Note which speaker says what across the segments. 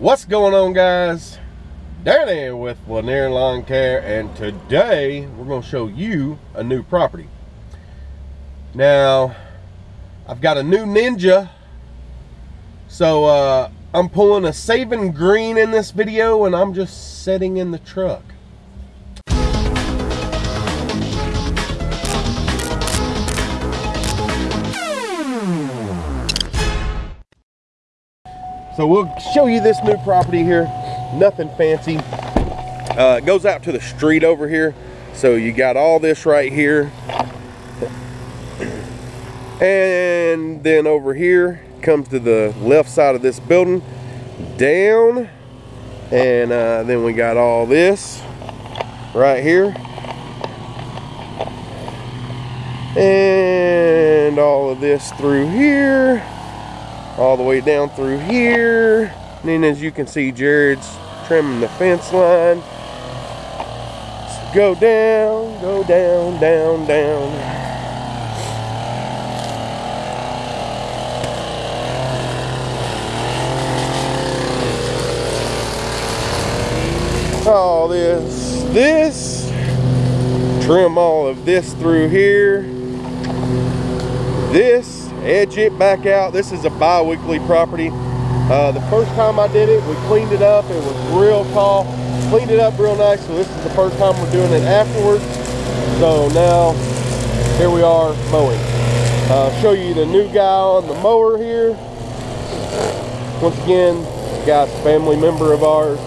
Speaker 1: What's going on guys? Danny with Lanier Lawn Care and today we're going to show you a new property. Now I've got a new Ninja so uh, I'm pulling a Saving Green in this video and I'm just sitting in the truck. So we'll show you this new property here. Nothing fancy. Uh, it goes out to the street over here. So you got all this right here. And then over here comes to the left side of this building. Down. And uh, then we got all this right here. And all of this through here all the way down through here. And then as you can see, Jared's trimming the fence line. So go down, go down, down, down. All this, this, trim all of this through here. This, edge it back out. This is a bi-weekly property. Uh, the first time I did it, we cleaned it up. It was real tall. Cleaned it up real nice. So this is the first time we're doing it afterwards. So now, here we are mowing. Uh, show you the new guy on the mower here. Once again, guy's family member of ours.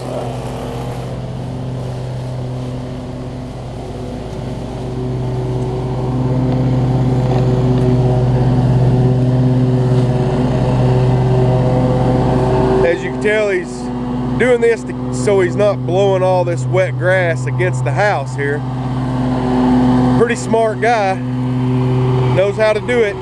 Speaker 1: tell he's doing this to, so he's not blowing all this wet grass against the house here. Pretty smart guy, knows how to do it.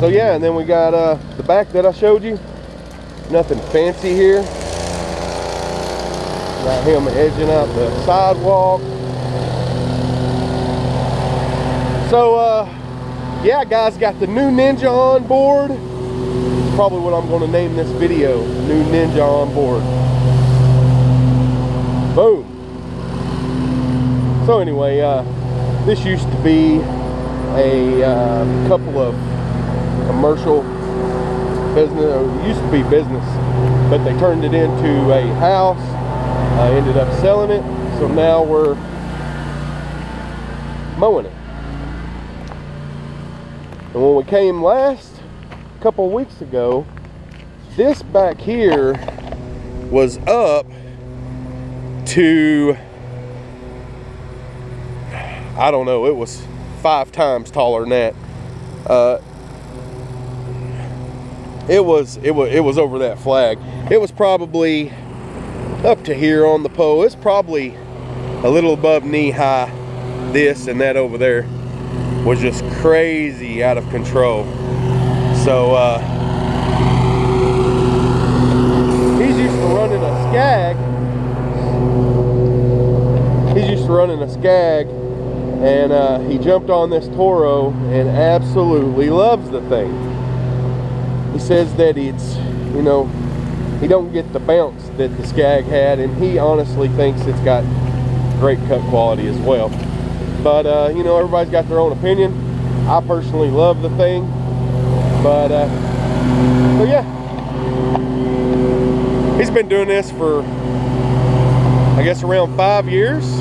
Speaker 1: So yeah, and then we got uh, the back that I showed you. Nothing fancy here. Got him edging out the sidewalk. So uh, yeah, guys, got the new Ninja on board. Probably what I'm going to name this video, new Ninja on board. Boom. So anyway, uh, this used to be a uh, couple of commercial business, or used to be business, but they turned it into a house. I ended up selling it, so now we're mowing it. And when we came last, a couple weeks ago, this back here was up to, I don't know, it was five times taller than that. Uh, it was it was it was over that flag. It was probably up to here on the pole. It's probably a little above knee high. This and that over there was just crazy out of control. So uh, he's used to running a Scag. He's used to running a Scag and uh, he jumped on this Toro and absolutely loves the thing he says that it's you know he don't get the bounce that the Scag had and he honestly thinks it's got great cut quality as well. But uh, you know everybody's got their own opinion. I personally love the thing but uh, so yeah. He's been doing this for I guess around five years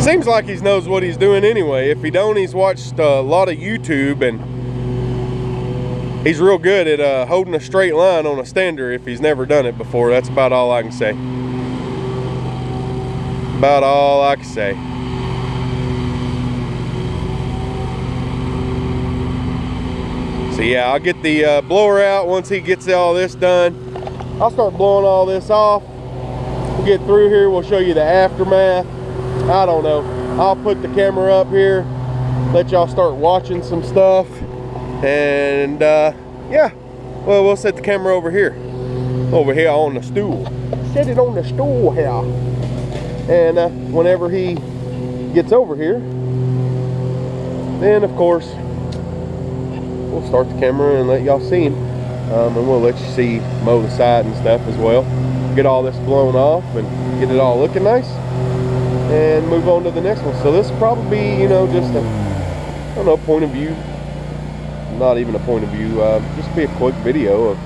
Speaker 1: seems like he knows what he's doing anyway. If he don't, he's watched a lot of YouTube and he's real good at uh, holding a straight line on a stander if he's never done it before. That's about all I can say. About all I can say. So yeah, I'll get the uh, blower out once he gets all this done. I'll start blowing all this off. We'll get through here, we'll show you the aftermath. I don't know. I'll put the camera up here, let y'all start watching some stuff. And uh, yeah, well, we'll set the camera over here. Over here on the stool. Set it on the stool here. And uh, whenever he gets over here, then of course, we'll start the camera and let y'all see him. Um, and we'll let you see mow the side and stuff as well. Get all this blown off and get it all looking nice. And move on to the next one. So this will probably be, you know, just a, I don't know, point of view. Not even a point of view. Uh, just be a quick video of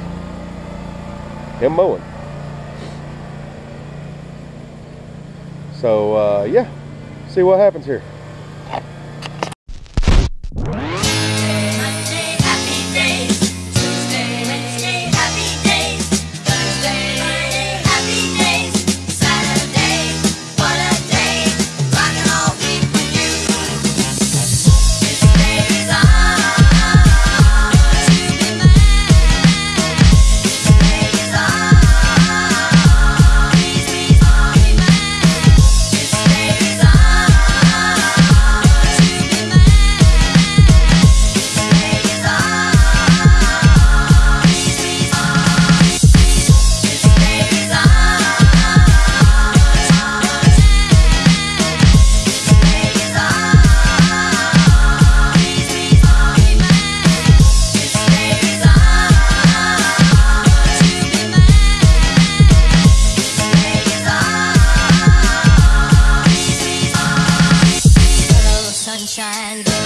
Speaker 1: him mowing. So uh, yeah, see what happens here.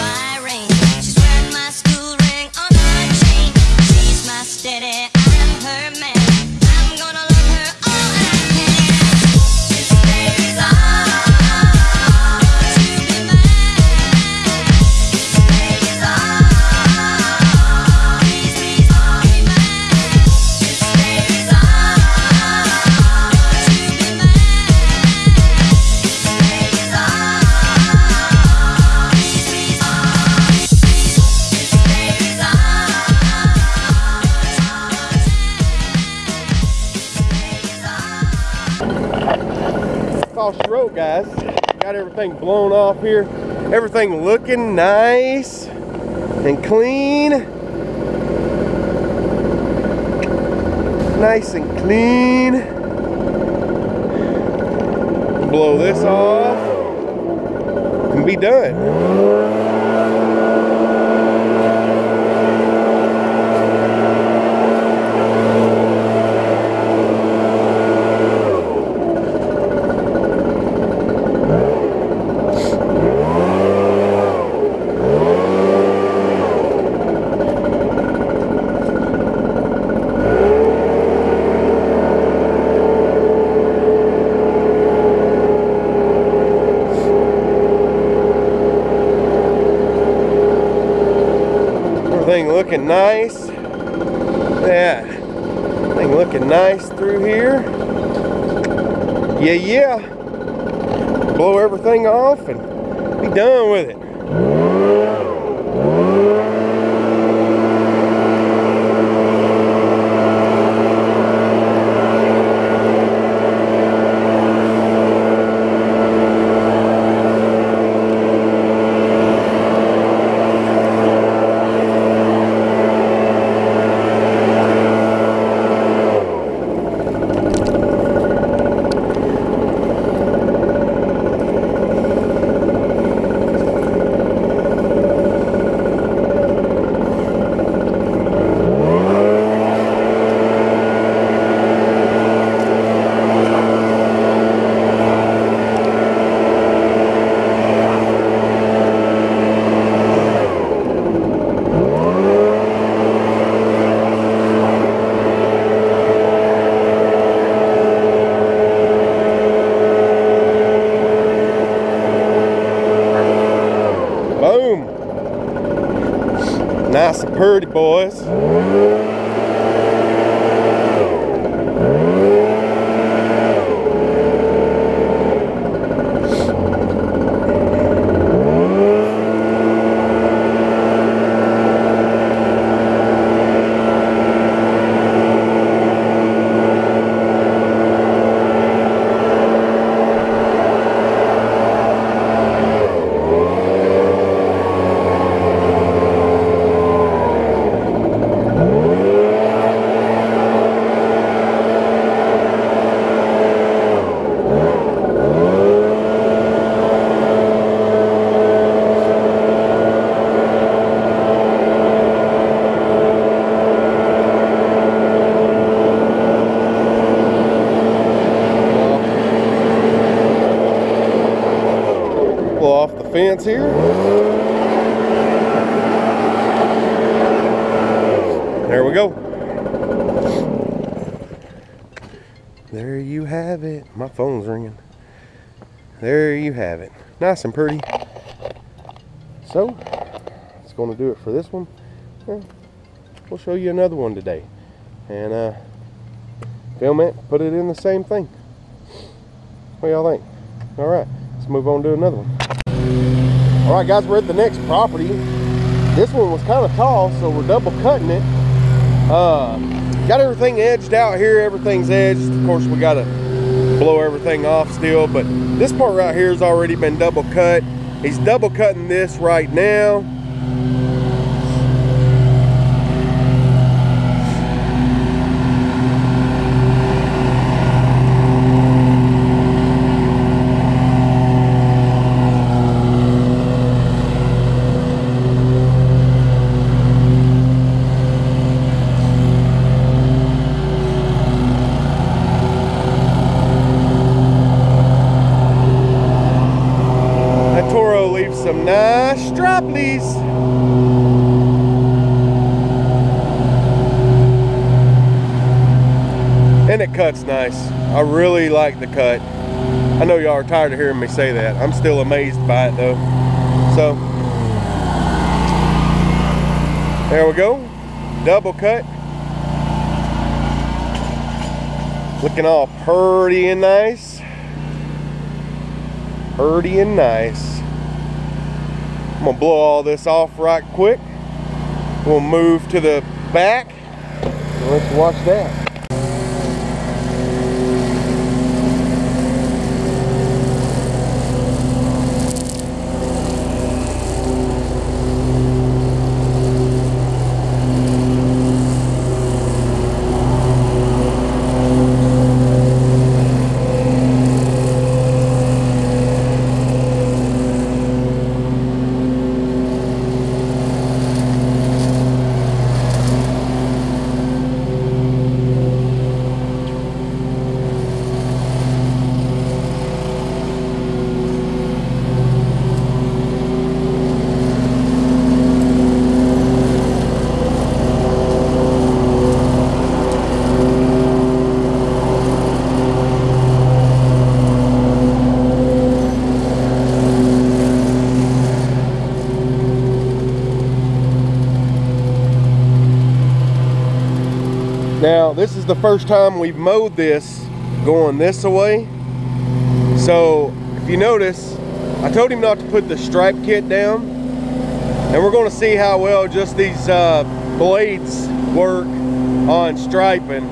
Speaker 2: Sunshine,
Speaker 1: guys. Got everything blown off here. Everything looking nice and clean. Nice and clean. Blow this off and be done. Everything looking nice. Yeah. Everything looking nice through here. Yeah, yeah. Blow everything off and be done with it. There you have it. My phone's ringing. There you have it. Nice and pretty. So, it's going to do it for this one. We'll show you another one today. And uh, film it, put it in the same thing. What y'all think? All right, let's move on to another one. All right, guys, we're at the next property. This one was kind of tall, so we're double cutting it. Uh, got everything edged out here. Everything's edged. Of course, we got to blow everything off still, but this part right here has already been double cut. He's double cutting this right now. That Toro leaves some nice straplies. And it cuts nice. I really like the cut. I know y'all are tired of hearing me say that. I'm still amazed by it though. So, there we go. Double cut. Looking all purty and nice. Purty and nice. I'm gonna blow all this off right quick. We'll move to the back. Let's watch that. Now, this the first time we've mowed this going this away. So, if you notice, I told him not to put the stripe kit down. And we're gonna see how well just these uh, blades work on striping.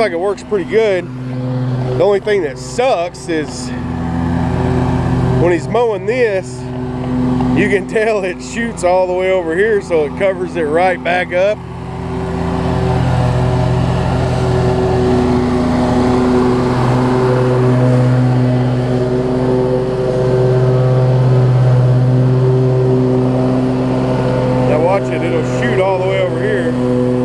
Speaker 1: Like it works pretty good. The only thing that sucks is when he's mowing this, you can tell it shoots all the way over here so it covers it right back up. Now watch it, it'll shoot all the way over here.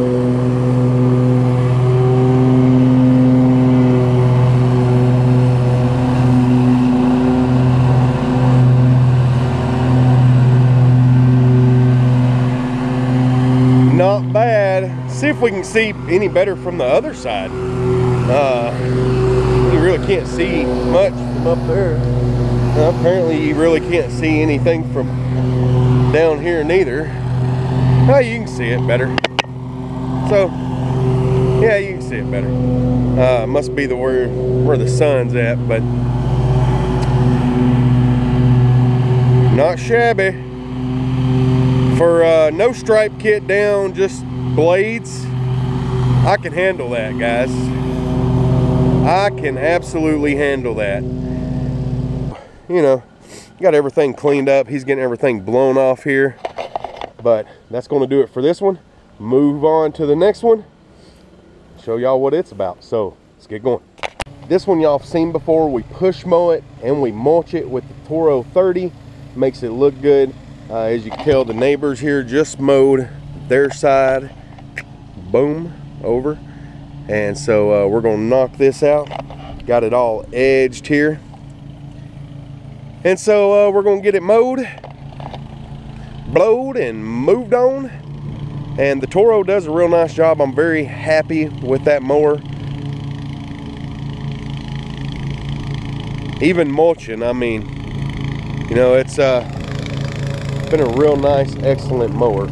Speaker 1: Not bad. if we can see any better from the other side. Uh, you really can't see much from up there. Uh, apparently, you really can't see anything from down here neither. Oh, you can see it better. So, yeah, you can see it better. Uh, must be the where where the sun's at, but not shabby. For uh, no stripe kit down, just blades, I can handle that, guys. I can absolutely handle that. You know, got everything cleaned up. He's getting everything blown off here. But that's going to do it for this one. Move on to the next one. Show y'all what it's about. So let's get going. This one y'all have seen before. We push mow it and we mulch it with the Toro 30. Makes it look good. Uh, as you can tell, the neighbors here just mowed their side. Boom, over. And so uh, we're gonna knock this out. Got it all edged here. And so uh, we're gonna get it mowed, blowed, and moved on. And the Toro does a real nice job. I'm very happy with that mower. Even mulching, I mean, you know, it's uh, been a real nice, excellent mower.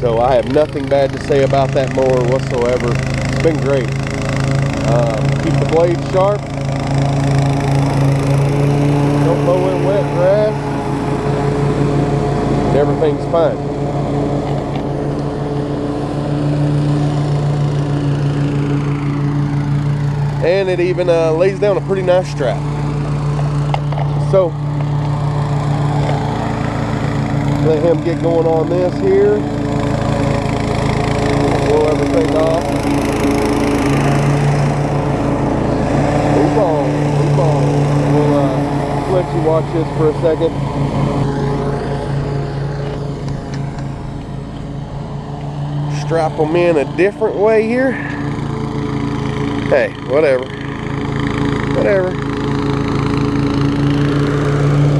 Speaker 1: So I have nothing bad to say about that mower whatsoever. It's been great. Um, keep the blade sharp. Don't mow in wet grass. Everything's fine. And it even uh, lays down a pretty nice strap. So, let him get going on this here. Everything off. Move on, move on. We'll uh, let you watch this for a second. Strap them in a different way here. Hey, whatever. Whatever.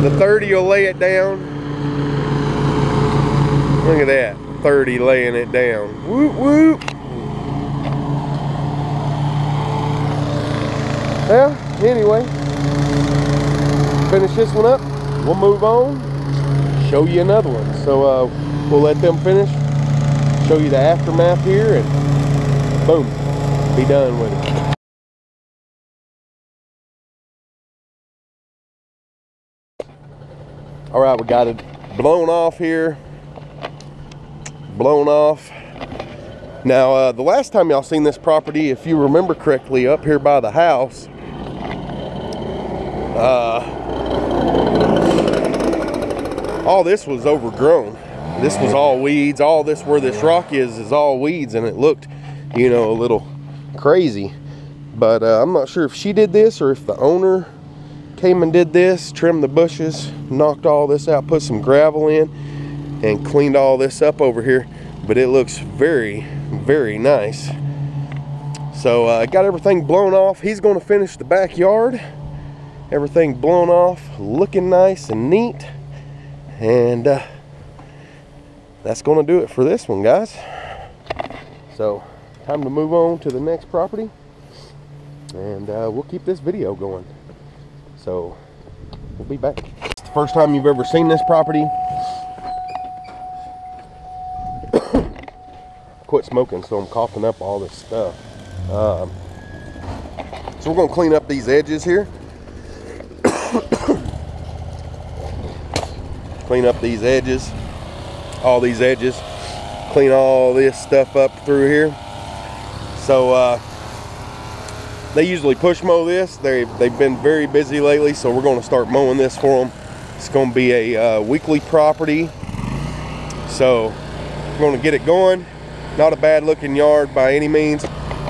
Speaker 1: The 30 will lay it down. Look at that. 30 laying it down. Whoop whoop. Well, anyway, finish this one up. We'll move on. Show you another one. So uh, we'll let them finish. Show you the aftermath here, and boom, be done with it. All right, we got it blown off here. Blown off. Now, uh, the last time y'all seen this property, if you remember correctly, up here by the house, uh, all this was overgrown. This was all weeds. All this where this rock is is all weeds, and it looked, you know, a little crazy. But uh, I'm not sure if she did this or if the owner came and did this, trimmed the bushes, knocked all this out, put some gravel in, and cleaned all this up over here. But it looks very, very nice. So I uh, got everything blown off. He's going to finish the backyard. Everything blown off, looking nice and neat. And uh, that's to do it for this one, guys. So time to move on to the next property. And uh, we'll keep this video going. So we'll be back. It's the first time you've ever seen this property. Quit smoking, so I'm coughing up all this stuff. Um, so we're gonna clean up these edges here. Clean up these edges, all these edges. Clean all this stuff up through here. So uh, they usually push mow this. They, they've been very busy lately, so we're going to start mowing this for them. It's going to be a uh, weekly property. So we're going to get it going. Not a bad looking yard by any means,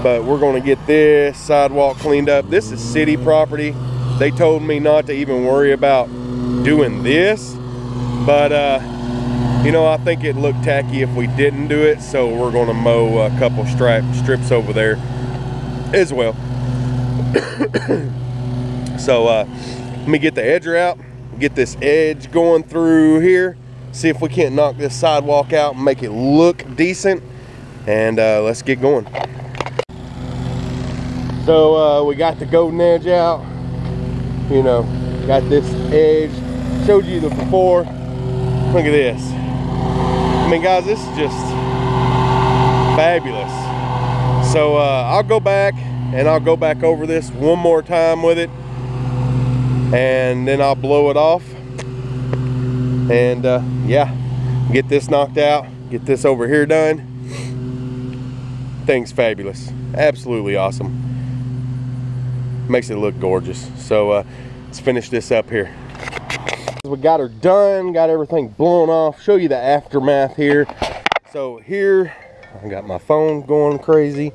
Speaker 1: but we're going to get this sidewalk cleaned up. This is city property. They told me not to even worry about doing this, but uh, you know, I think it looked tacky if we didn't do it, so we're going to mow a couple stripe strips over there as well. so uh, let me get the edger out, get this edge going through here, see if we can't knock this sidewalk out and make it look decent. and uh, let's get going. So uh, we got the golden edge out. You know, got this edge. Showed you the before. Look at this. I mean, guys, this is just fabulous. So uh, I'll go back and I'll go back over this one more time with it, and then I'll blow it off. And uh, yeah, get this knocked out, get this over here done. Thing's fabulous, absolutely awesome. Makes it look gorgeous. So uh, let's finish this up here. We got her done, got everything blown off. Show you the aftermath here. So here, I got my phone going crazy.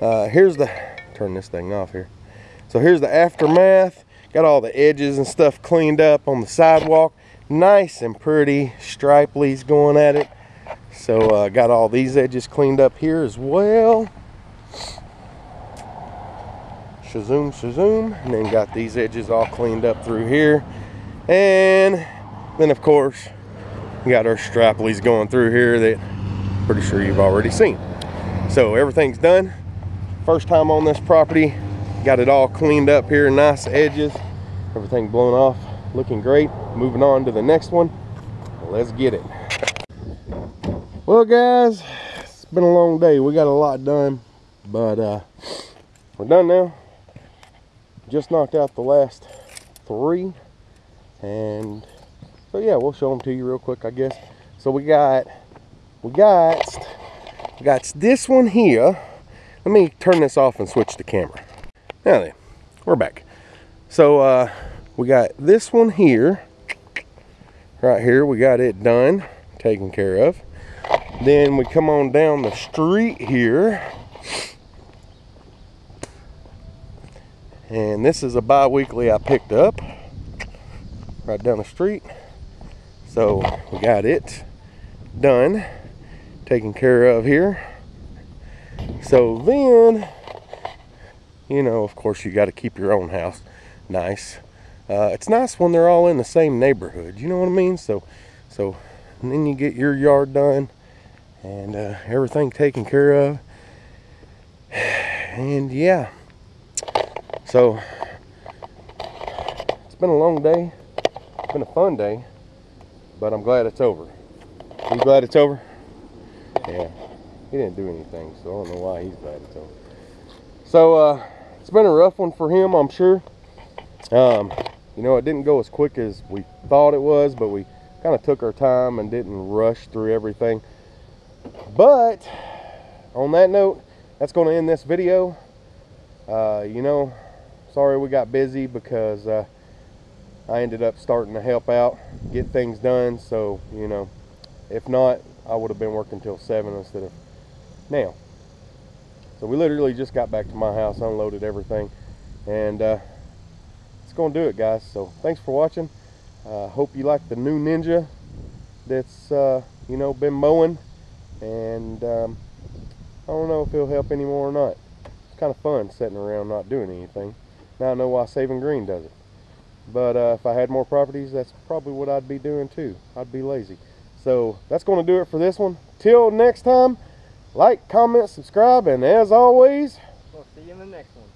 Speaker 1: Uh, here's the, turn this thing off here. So here's the aftermath. Got all the edges and stuff cleaned up on the sidewalk. Nice and pretty striplies going at it. So uh, got all these edges cleaned up here as well. Shazoom, shazoom. And then got these edges all cleaned up through here. And then of course, we got our straplies going through here that pretty sure you've already seen. So everything's done. First time on this property. Got it all cleaned up here, nice edges. Everything blown off, looking great. Moving on to the next one. Let's get it. Well guys, it's been a long day. We got a lot done, but uh, we're done now. Just knocked out the last three. And so yeah, we'll show them to you real quick, I guess. So we got, we got, we got this one here. Let me turn this off and switch the camera. Now then, we're back. So uh, we got this one here. Right here, we got it done, taken care of. Then we come on down the street here. And this is a bi-weekly I picked up right down the street. So we got it done, taken care of here. So then, you know, of course you got to keep your own house nice. Uh, it's nice when they're all in the same neighborhood. You know what I mean? So, so then you get your yard done and uh, everything taken care of. And yeah, so it's been a long day. It's been a fun day, but I'm glad it's over. You glad it's over? Yeah. He didn't do anything, so I don't know why he's glad it's over. So uh, it's been a rough one for him, I'm sure. Um, you know, it didn't go as quick as we thought it was, but we kind of took our time and didn't rush through everything. But on that note, that's going to end this video. Uh, you know, sorry we got busy because uh, I ended up starting to help out, get things done. So, you know, if not, I would have been working till 7 instead of now. So we literally just got back to my house, unloaded everything, and uh, it's going to do it, guys. So thanks for watching. Uh, hope you like the new Ninja that's, uh, you know, been mowing. And um, I don't know if it'll help anymore or not. It's kind of fun sitting around not doing anything. Now I know why Saving Green does it. But uh, if I had more properties, that's probably what I'd be doing too. I'd be lazy. So that's going to do it for this one. Till next time, like, comment, subscribe, and as always,
Speaker 3: We'll see you in the next one.